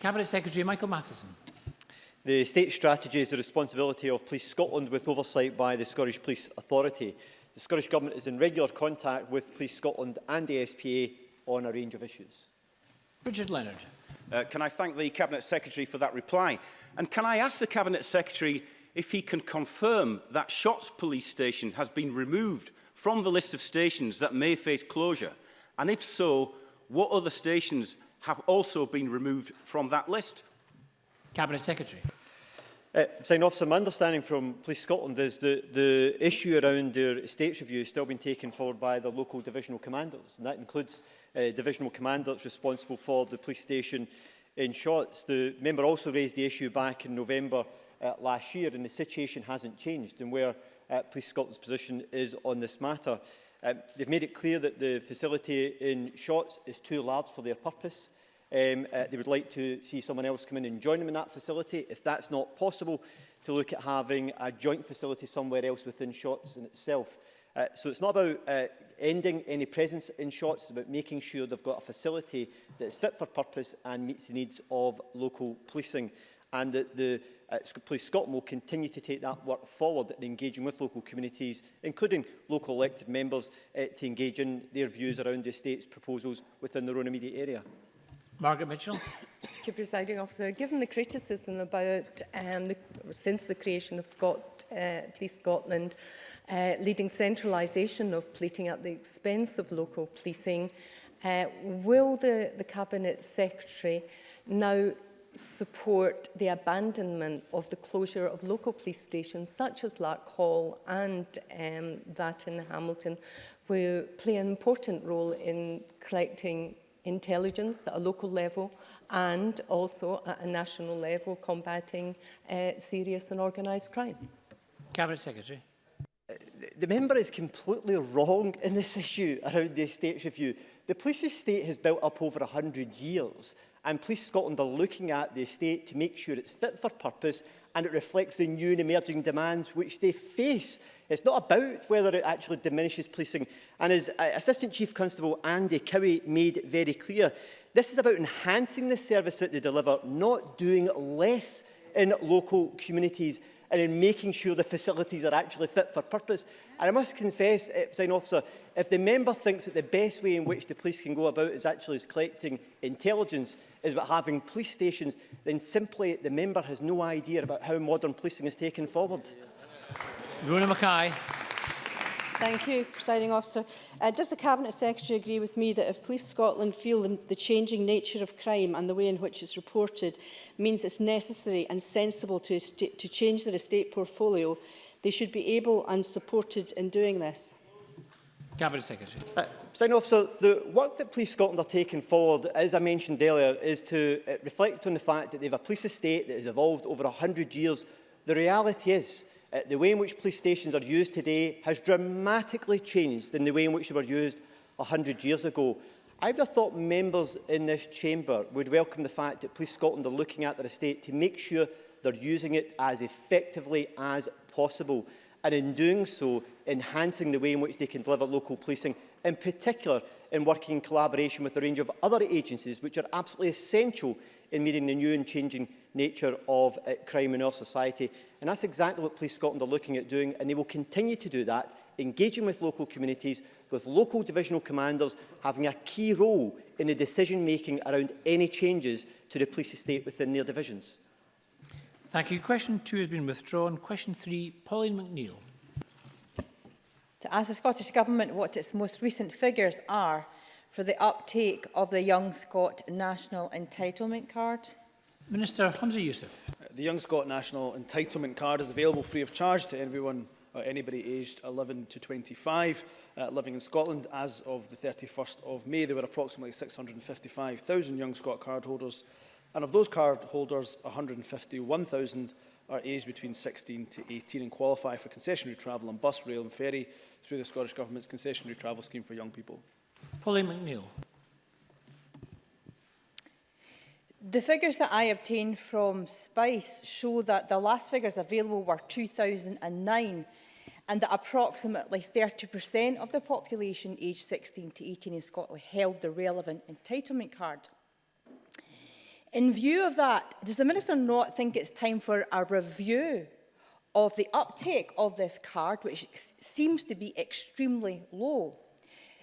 Cabinet Secretary Michael Matheson. The state strategy is the responsibility of Police Scotland with oversight by the Scottish Police Authority. The Scottish Government is in regular contact with Police Scotland and the SPA on a range of issues. Richard Leonard. Uh, can I thank the Cabinet Secretary for that reply? And can I ask the Cabinet Secretary if he can confirm that Shots Police Station has been removed from the list of stations that may face closure? And if so, what other stations have also been removed from that list? Cabinet Secretary. Uh, sign officer, my understanding from Police Scotland is that the issue around their estates review is still being taken forward by the local divisional commanders. And that includes uh, divisional commanders responsible for the police station in Shots. The member also raised the issue back in November uh, last year and the situation hasn't changed and where uh, Police Scotland's position is on this matter. Uh, they've made it clear that the facility in Shots is too large for their purpose um, uh, they would like to see someone else come in and join them in that facility. If that's not possible, to look at having a joint facility somewhere else within SHOTS in itself. Uh, so it's not about uh, ending any presence in shots, it's about making sure they've got a facility that's fit for purpose and meets the needs of local policing. And that the uh, Police Scotland will continue to take that work forward in engaging with local communities, including local elected members, uh, to engage in their views around the state's proposals within their own immediate area. Margaret Mitchell. Thank you, Presiding Officer. Given the criticism about, um, the, since the creation of Scott, uh, Police Scotland, uh, leading centralisation of policing at the expense of local policing, uh, will the, the Cabinet Secretary now support the abandonment of the closure of local police stations such as Lark Hall and um, that in Hamilton, who play an important role in collecting intelligence at a local level and also at a national level combating uh, serious and organised crime. Cabinet Secretary. Uh, the member is completely wrong in this issue around the estates review. The police estate has built up over 100 years and Police Scotland are looking at the estate to make sure it's fit for purpose and it reflects the new and emerging demands which they face. It's not about whether it actually diminishes policing. And as uh, Assistant Chief Constable Andy Cowie made very clear, this is about enhancing the service that they deliver, not doing less in local communities and in making sure the facilities are actually fit for purpose. And I must confess, eh, sign officer, if the member thinks that the best way in which the police can go about is actually is collecting intelligence, is about having police stations, then simply the member has no idea about how modern policing is taken forward. Runa Mackay. Thank you, Presiding Officer. Uh, does the Cabinet Secretary agree with me that if Police Scotland feel the changing nature of crime and the way in which it's reported means it's necessary and sensible to, to change their estate portfolio, they should be able and supported in doing this? Cabinet Secretary. Uh, officer, the work that Police Scotland are taking forward, as I mentioned earlier, is to uh, reflect on the fact that they have a police estate that has evolved over 100 years. The reality is Uh, the way in which police stations are used today has dramatically changed than the way in which they were used 100 years ago. I would have thought members in this chamber would welcome the fact that Police Scotland are looking at their estate to make sure they're using it as effectively as possible and in doing so enhancing the way in which they can deliver local policing in particular in working in collaboration with a range of other agencies which are absolutely essential in meeting the new and changing nature of uh, crime in our society. And that's exactly what Police Scotland are looking at doing, and they will continue to do that, engaging with local communities, with local divisional commanders having a key role in the decision-making around any changes to the police estate within their divisions. Thank you. Question two has been withdrawn. Question three, Pauline McNeill. To ask the Scottish Government what its most recent figures are for the uptake of the Young Scot National Entitlement Card. Minister Hamza Yusuf. The Young Scot National Entitlement Card is available free of charge to everyone or anybody aged 11 to 25 uh, living in Scotland as of the 31st of May. There were approximately 655,000 Young Scot card holders and of those card holders 151,000 are aged between 16 to 18 and qualify for concessionary travel on bus, rail and ferry through the Scottish Government's concessionary travel scheme for young people. Polly McNeill. The figures that I obtained from SPICE show that the last figures available were 2009 and that approximately 30% of the population aged 16 to 18 in Scotland held the relevant entitlement card. In view of that, does the Minister not think it's time for a review of the uptake of this card, which seems to be extremely low?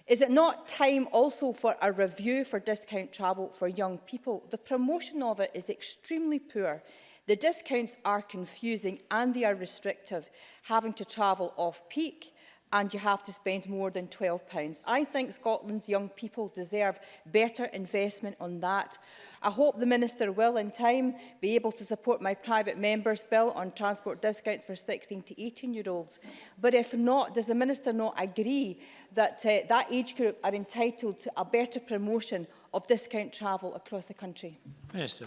Is it not time also for a review for discount travel for young people? The promotion of it is extremely poor. The discounts are confusing and they are restrictive, having to travel off-peak and you have to spend more than £12. I think Scotland's young people deserve better investment on that. I hope the Minister will in time be able to support my private member's bill on transport discounts for 16 to 18 year olds. But if not, does the Minister not agree that uh, that age group are entitled to a better promotion of discount travel across the country? Minister.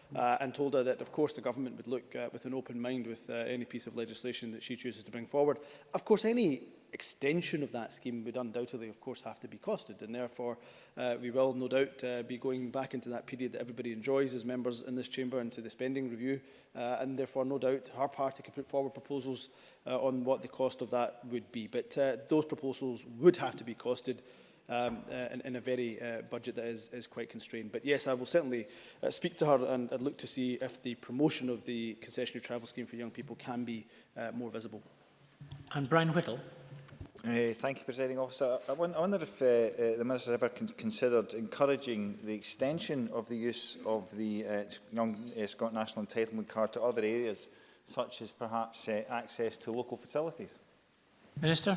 uh, and told her that, of course, the government would look uh, with an open mind with uh, any piece of legislation that she chooses to bring forward. Of course, any extension of that scheme would undoubtedly, of course, have to be costed. And therefore, uh, we will no doubt uh, be going back into that period that everybody enjoys as members in this chamber into the spending review. Uh, and therefore, no doubt, our party could put forward proposals uh, on what the cost of that would be. But uh, those proposals would have to be costed um, uh, in, in a very uh, budget that is, is quite constrained. But yes, I will certainly uh, speak to her and, I'd look to see if the promotion of the concessionary travel scheme for young people can be uh, more visible. And Brian Whittle. Uh, thank you, Presiding Officer. I, I wonder if uh, uh, the Minister ever con considered encouraging the extension of the use of the uh, Young uh, Scott National Entitlement Card to other areas, such as perhaps uh, access to local facilities. Minister.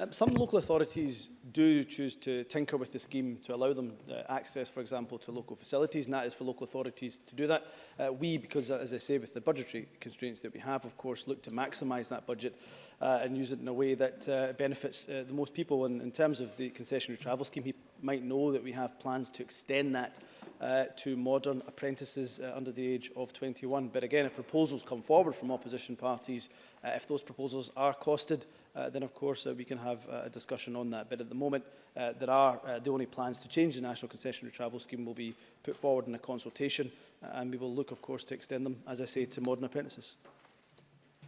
Um, some local authorities do choose to tinker with the scheme to allow them uh, access, for example, to local facilities, and that is for local authorities to do that. Uh, we, because, as I say, with the budgetary constraints that we have, of course, look to maximise that budget uh, and use it in a way that uh, benefits uh, the most people. And in terms of the concessionary travel scheme, he might know that we have plans to extend that uh, uh, to modern apprentices uh, under the age of 21. But again, if proposals come forward from opposition parties, uh, if those proposals are costed, uh, then of course uh, we can have uh, a discussion on that. But at the moment, uh, there are uh, the only plans to change the National Concessionary Travel Scheme will be put forward in a consultation, uh, and we will look, of course, to extend them, as I say, to modern apprentices.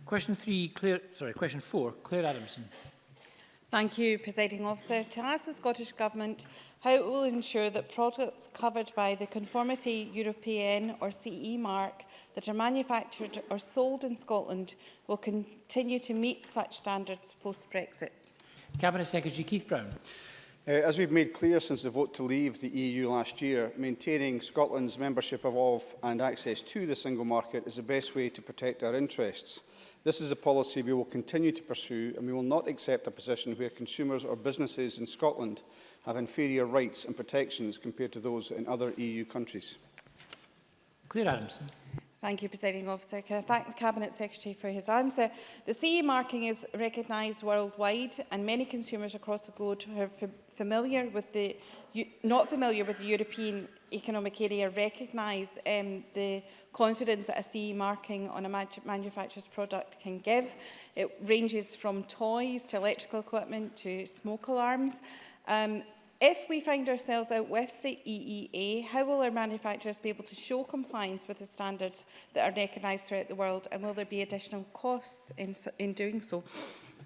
Question three, Claire, sorry, question four, Claire Adamson. Thank you, Presiding Officer. To ask the Scottish Government how it will ensure that products covered by the Conformity European or CE mark that are manufactured or sold in Scotland will continue to meet such standards post-Brexit. Cabinet Secretary Keith Brown. Uh, as we've made clear since the vote to leave the EU last year, maintaining Scotland's membership of and access to the single market is the best way to protect our interests. This is a policy we will continue to pursue and we will not accept a position where consumers or businesses in Scotland have inferior rights and protections compared to those in other EU countries. Claire Adamson. Thank you, Presiding Officer. Can I thank the Cabinet Secretary for his answer? The CE marking is recognised worldwide and many consumers across the globe who are familiar with the, not familiar with the European Economic Area recognise um, the confidence that a CE marking on a manufacturer's product can give. It ranges from toys to electrical equipment to smoke alarms. Um, If we find ourselves out with the EEA, how will our manufacturers be able to show compliance with the standards that are recognised throughout the world and will there be additional costs in, in doing so?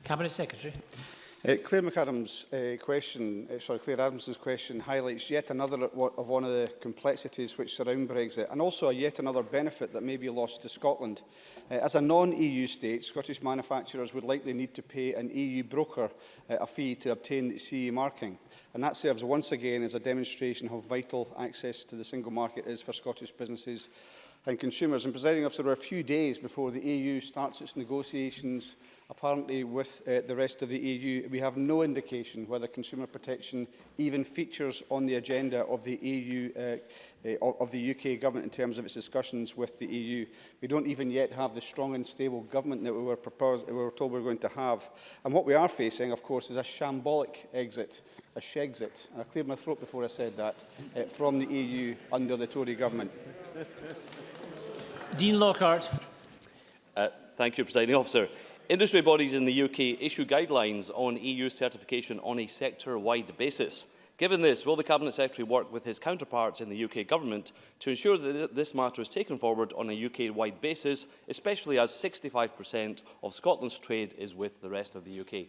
Cabinet Secretary. Uh, Claire McAdams' uh, question, uh, sorry, Claire Adamson's question highlights yet another of one of the complexities which surround Brexit and also a yet another benefit that may be lost to Scotland. Uh, as a non-EU state, Scottish manufacturers would likely need to pay an EU broker uh, a fee to obtain CE marking. And that serves once again as a demonstration how vital access to the single market is for Scottish businesses and consumers. And presiding officer, we're a few days before the EU starts its negotiations apparently with uh, the rest of the EU. We have no indication whether consumer protection even features on the agenda of the EU uh, uh, of the UK government in terms of its discussions with the EU. We don't even yet have the strong and stable government that we were, proposed, we were told we were going to have. And what we are facing, of course, is a shambolic exit a shexit, and I cleared my throat before I said that, uh, from the EU under the Tory government. Dean Lockhart. Uh, thank you, Presiding Officer. Industry bodies in the UK issue guidelines on EU certification on a sector-wide basis. Given this, will the Cabinet Secretary work with his counterparts in the UK Government to ensure that this matter is taken forward on a UK-wide basis, especially as 65% of Scotland's trade is with the rest of the UK?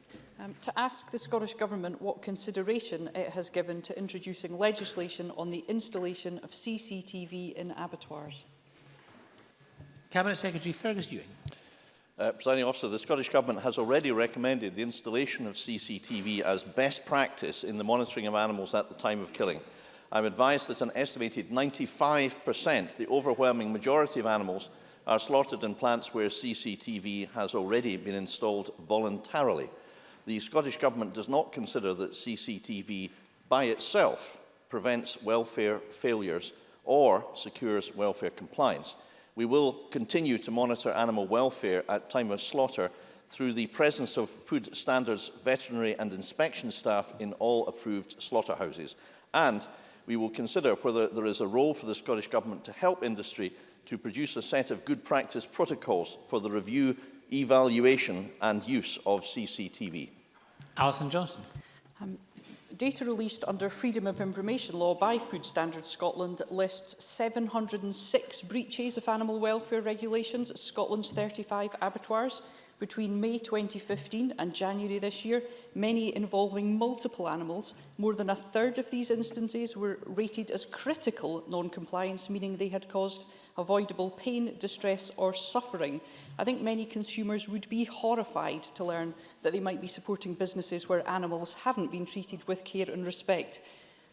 um, to ask the Scottish Government what consideration it has given to introducing legislation on the installation of CCTV in abattoirs. Cabinet Secretary Fergus Ewing. Uh, Presiding officer, the Scottish Government has already recommended the installation of CCTV as best practice in the monitoring of animals at the time of killing. I'm advised that an estimated 95%, the overwhelming majority of animals, are slaughtered in plants where CCTV has already been installed voluntarily. The Scottish Government does not consider that CCTV by itself prevents welfare failures or secures welfare compliance. We will continue to monitor animal welfare at time of slaughter through the presence of food standards, veterinary and inspection staff in all approved slaughterhouses. And we will consider whether there is a role for the Scottish Government to help industry to produce a set of good practice protocols for the review, evaluation and use of CCTV. Alison Johnson. Um, data released under Freedom of Information Law by Food Standards Scotland lists 706 breaches of animal welfare regulations at Scotland's 35 abattoirs. Between May 2015 and January this year, many involving multiple animals, more than a third of these instances were rated as critical non-compliance, meaning they had caused avoidable pain, distress or suffering. I think many consumers would be horrified to learn that they might be supporting businesses where animals haven't been treated with care and respect.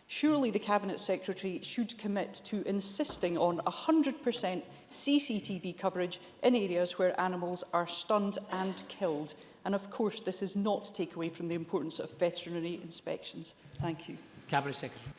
Surely the Cabinet Secretary should commit to insisting on 100% CCTV coverage in areas where animals are stunned and killed. And of course, this is not to take away from the importance of veterinary inspections. Thank you. Cabinet Secretary.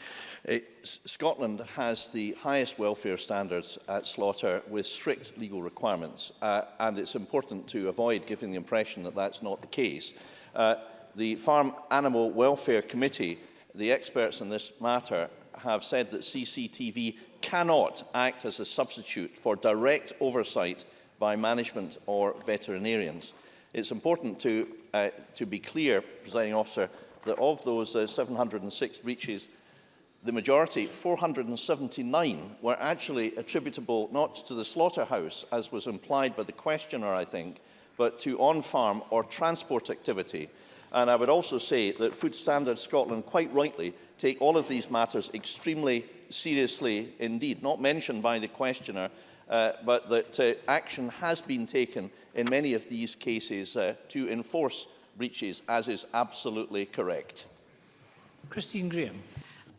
Uh, Scotland has the highest welfare standards at slaughter with strict legal requirements, uh, and it's important to avoid giving the impression that that's not the case. Uh, the Farm Animal Welfare Committee the experts on this matter have said that CCTV cannot act as a substitute for direct oversight by management or veterinarians. It's important to, uh, to be clear, presiding officer, that of those uh, 706 breaches, the majority, 479, were actually attributable not to the slaughterhouse, as was implied by the questioner, I think, but to on-farm or transport activity. And I would also say that Food Standards Scotland, quite rightly, take all of these matters extremely seriously indeed, not mentioned by the questioner, uh, but that uh, action has been taken in many of these cases uh, to enforce breaches, as is absolutely correct. Christine Graham.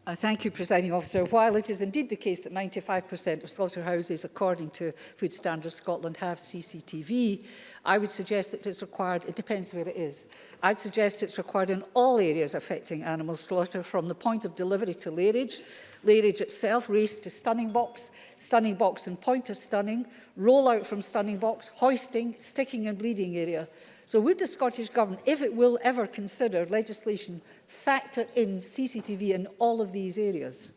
Uh, thank you, Presiding Officer. While it is indeed the case that 95% of slaughterhouses, according to Food Standards Scotland, have CCTV, I would suggest that it's required, it depends where it is. I suggest it's required in all areas affecting animal slaughter, from the point of delivery to layerage, layerage itself, race to stunning box, stunning box and point of stunning, roll out from stunning box, hoisting, sticking and bleeding area. So would the Scottish Government, if it will ever consider legislation, factor in CCTV in all of these areas?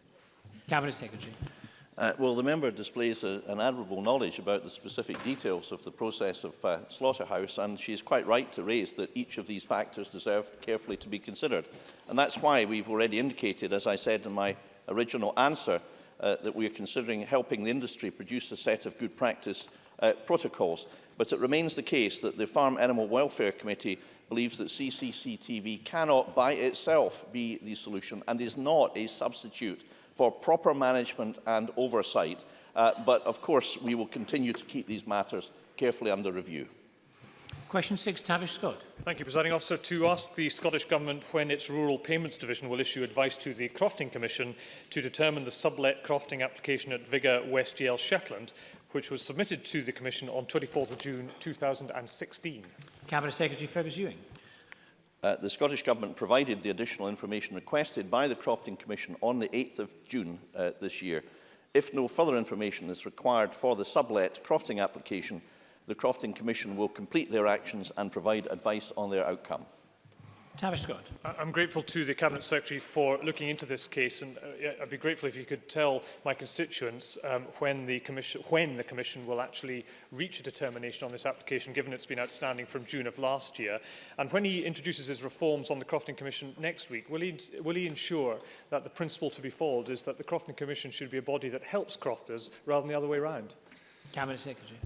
Cabinet Secretary. Uh, well, the member displays a, an admirable knowledge about the specific details of the process of uh, Slaughterhouse, and she is quite right to raise that each of these factors deserve carefully to be considered. And that's why we've already indicated, as I said in my original answer, uh, that we are considering helping the industry produce a set of good practice uh, protocols. But it remains the case that the Farm Animal Welfare Committee believes that CCCTV cannot by itself be the solution and is not a substitute for proper management and oversight. Uh, but of course, we will continue to keep these matters carefully under review. Question 6, Tavish Scott. Thank you, Presiding Officer. To ask the Scottish Government when its Rural Payments Division will issue advice to the Crofting Commission to determine the sublet crofting application at Viga West Yale Shetland which was submitted to the Commission on 24th of June 2016. Cabinet Secretary Fergus Ewing. Uh, the Scottish Government provided the additional information requested by the Crofting Commission on the 8th of June uh, this year. If no further information is required for the sublet Crofting application, the Crofting Commission will complete their actions and provide advice on their outcome. Tavish Scott. I'm grateful to the Cabinet Secretary for looking into this case and uh, I'd be grateful if you could tell my constituents um, when, the commission, when the Commission will actually reach a determination on this application given it's been outstanding from June of last year and when he introduces his reforms on the Crofton Commission next week will he, will he ensure that the principle to be followed is that the Crofton Commission should be a body that helps crofters rather than the other way around? Cabinet Secretary.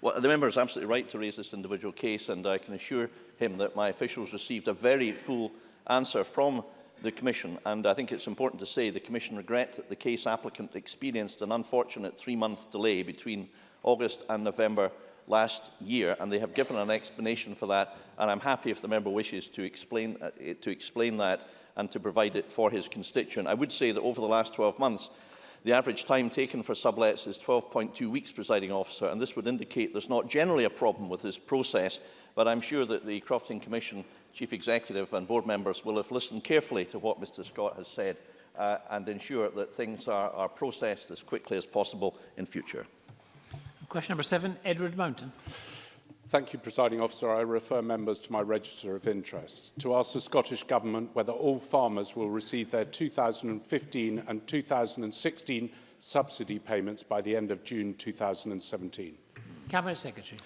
Well, the member is absolutely right to raise this individual case, and I can assure him that my officials received a very full answer from the Commission, and I think it's important to say the Commission regret that the case applicant experienced an unfortunate three-month delay between August and November last year, and they have given an explanation for that, and I'm happy if the member wishes to explain, uh, to explain that and to provide it for his constituent. I would say that over the last 12 months, The average time taken for sublets is 12.2 weeks, presiding officer, and this would indicate there's not generally a problem with this process, but I'm sure that the Crofting Commission, Chief Executive and board members will have listened carefully to what Mr Scott has said uh, and ensure that things are, are processed as quickly as possible in future. Question number seven, Edward Mountain. Thank you, Presiding Officer. I refer members to my register of interest to ask the Scottish Government whether all farmers will receive their 2015 and 2016 subsidy payments by the end of June 2017. Cabinet Secretary.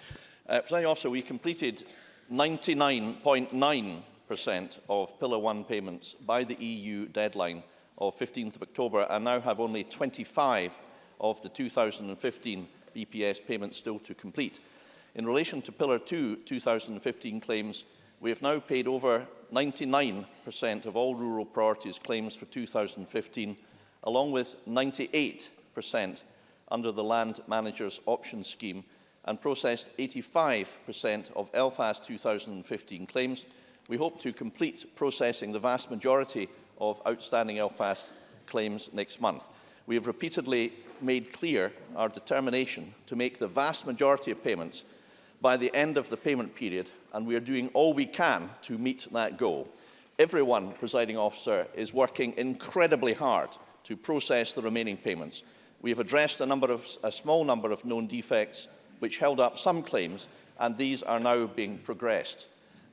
Uh, Presiding Officer, we completed 99.9% .9 of Pillar 1 payments by the EU deadline of 15th of October and now have only 25 of the 2015 BPS payments still to complete. In relation to Pillar 2 2015 claims, we have now paid over 99% of all rural priorities claims for 2015, along with 98% under the Land Managers Option Scheme, and processed 85% of ELFAS 2015 claims. We hope to complete processing the vast majority of outstanding ELFAS claims next month. We have repeatedly made clear our determination to make the vast majority of payments by the end of the payment period, and we are doing all we can to meet that goal. Everyone, presiding officer, is working incredibly hard to process the remaining payments. We have addressed a, number of, a small number of known defects which held up some claims, and these are now being progressed.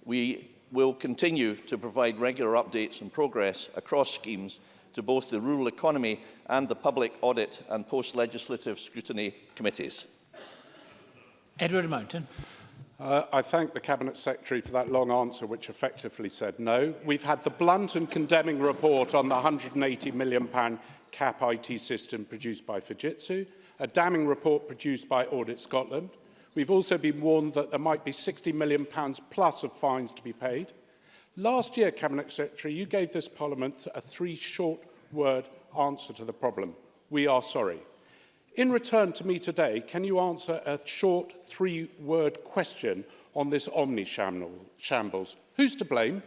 We will continue to provide regular updates and progress across schemes to both the Rural Economy and the Public Audit and Post-Legislative Scrutiny Committees. Edward Mountain. Uh, I thank the Cabinet Secretary for that long answer, which effectively said no. We've had the blunt and condemning report on the £180 million cap IT system produced by Fujitsu, a damning report produced by Audit Scotland. We've also been warned that there might be £60 million plus of fines to be paid. Last year, Cabinet Secretary, you gave this Parliament a three short word answer to the problem. We are sorry. In return to me today, can you answer a short three-word question on this omni-shambles? Who's to blame?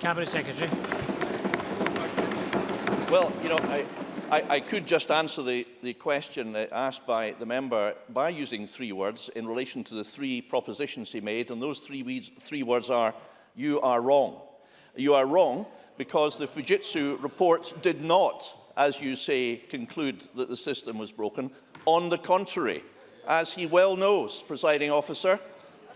Cabinet Secretary. Well, you know, I, I, I could just answer the, the question asked by the member by using three words in relation to the three propositions he made, and those three, weeds, three words are, you are wrong. You are wrong because the Fujitsu report did not as you say, conclude that the system was broken. On the contrary, as he well knows, presiding officer,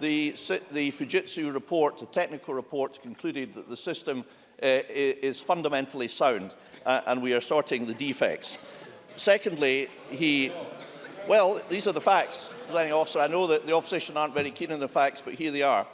the, the Fujitsu report, the technical report, concluded that the system uh, is fundamentally sound uh, and we are sorting the defects. Secondly, he, well, these are the facts, presiding officer. I know that the opposition aren't very keen on the facts, but here they are.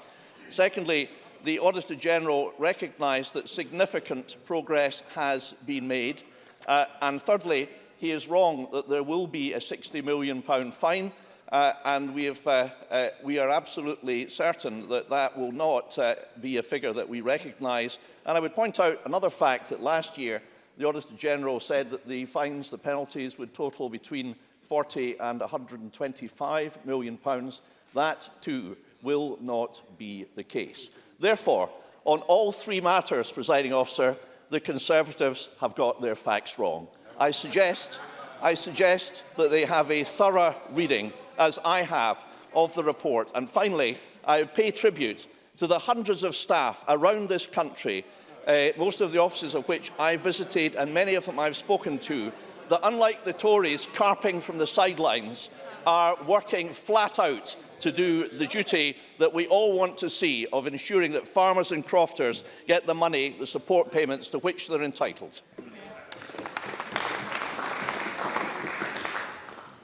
Secondly, the Auditor General recognised that significant progress has been made Uh, and thirdly, he is wrong that there will be a £60 million pound fine. Uh, and we, have, uh, uh, we are absolutely certain that that will not uh, be a figure that we recognise. And I would point out another fact that last year the Auditor General said that the fines, the penalties would total between 40 and 125 million pounds. That too will not be the case. Therefore, on all three matters, presiding officer, the Conservatives have got their facts wrong. I suggest, I suggest that they have a thorough reading, as I have, of the report. And finally, I pay tribute to the hundreds of staff around this country, uh, most of the offices of which I visited and many of them I've spoken to, that unlike the Tories carping from the sidelines, are working flat out to do the duty that we all want to see of ensuring that farmers and crofters get the money, the support payments to which they're entitled.